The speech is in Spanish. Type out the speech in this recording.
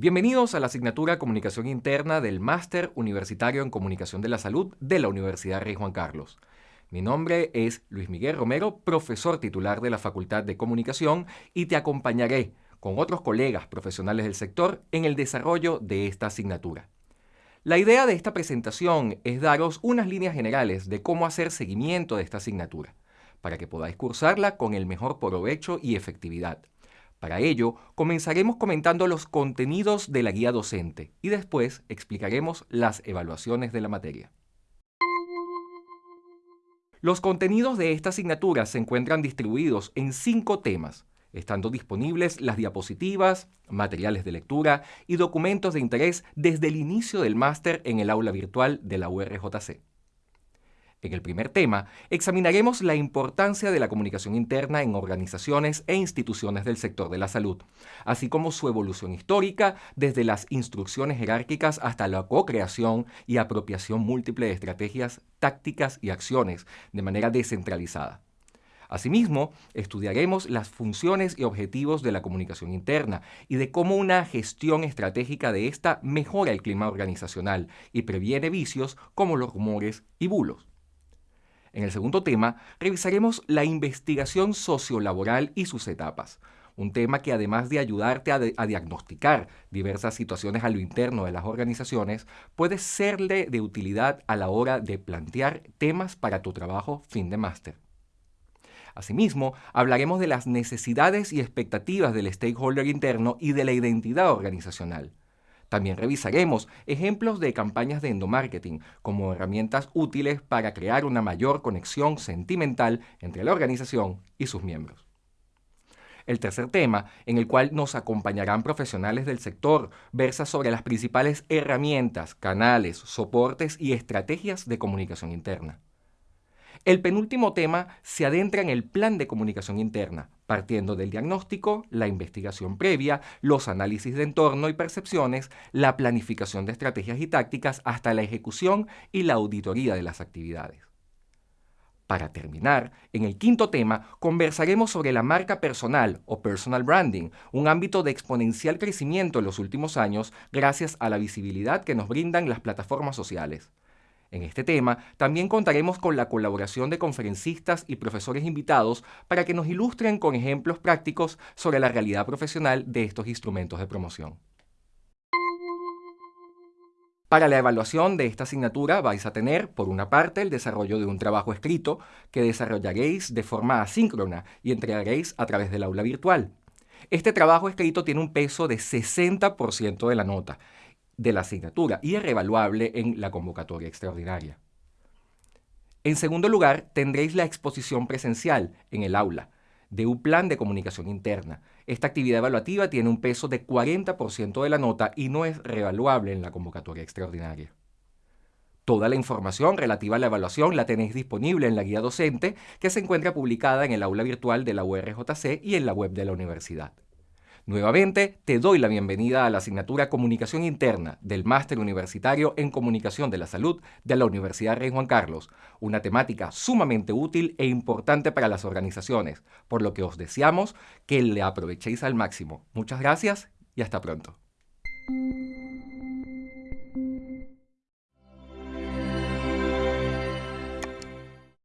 Bienvenidos a la asignatura Comunicación Interna del Máster Universitario en Comunicación de la Salud de la Universidad Rey Juan Carlos. Mi nombre es Luis Miguel Romero, profesor titular de la Facultad de Comunicación y te acompañaré con otros colegas profesionales del sector en el desarrollo de esta asignatura. La idea de esta presentación es daros unas líneas generales de cómo hacer seguimiento de esta asignatura, para que podáis cursarla con el mejor provecho y efectividad. Para ello, comenzaremos comentando los contenidos de la guía docente y después explicaremos las evaluaciones de la materia. Los contenidos de esta asignatura se encuentran distribuidos en cinco temas, estando disponibles las diapositivas, materiales de lectura y documentos de interés desde el inicio del máster en el aula virtual de la URJC. En el primer tema, examinaremos la importancia de la comunicación interna en organizaciones e instituciones del sector de la salud, así como su evolución histórica desde las instrucciones jerárquicas hasta la co-creación y apropiación múltiple de estrategias, tácticas y acciones de manera descentralizada. Asimismo, estudiaremos las funciones y objetivos de la comunicación interna y de cómo una gestión estratégica de esta mejora el clima organizacional y previene vicios como los rumores y bulos. En el segundo tema, revisaremos la investigación sociolaboral y sus etapas, un tema que además de ayudarte a, diagnosticar diversas situaciones a lo interno de las organizaciones, puede serle de utilidad a la hora de plantear temas para tu trabajo fin de máster. Asimismo, hablaremos de las necesidades y expectativas del stakeholder interno y de la identidad organizacional. También revisaremos ejemplos de campañas de endomarketing como herramientas útiles para crear una mayor conexión sentimental entre la organización y sus miembros. El tercer tema, en el cual nos acompañarán profesionales del sector, versa sobre las principales herramientas, canales, soportes y estrategias de comunicación interna. El penúltimo tema se adentra en el plan de comunicación interna, partiendo del diagnóstico, la investigación previa, los análisis de entorno y percepciones, la planificación de estrategias y tácticas, hasta la ejecución y la auditoría de las actividades. Para terminar, en el quinto tema conversaremos sobre la marca personal o personal branding, un ámbito de exponencial crecimiento en los últimos años gracias a la visibilidad que nos brindan las plataformas sociales. En este tema también contaremos con la colaboración de conferencistas y profesores invitados para que nos ilustren con ejemplos prácticos sobre la realidad profesional de estos instrumentos de promoción. Para la evaluación de esta asignatura vais a tener, por una parte, el desarrollo de un trabajo escrito que desarrollaréis de forma asíncrona y entregaréis a través del aula virtual. Este trabajo escrito tiene un peso de 60% de la nota de la asignatura y es revaluable en la convocatoria extraordinaria. En segundo lugar, tendréis la exposición presencial en el aula de un plan de comunicación interna. Esta actividad evaluativa tiene un peso de 40% de la nota y no es revaluable en la convocatoria extraordinaria. Toda la información relativa a la evaluación la tenéis disponible en la guía docente que se encuentra publicada en el aula virtual de la URJC y en la web de la universidad. Nuevamente, te doy la bienvenida a la asignatura Comunicación Interna del Máster Universitario en Comunicación de la Salud de la Universidad Rey Juan Carlos, una temática sumamente útil e importante para las organizaciones, por lo que os deseamos que le aprovechéis al máximo. Muchas gracias y hasta pronto.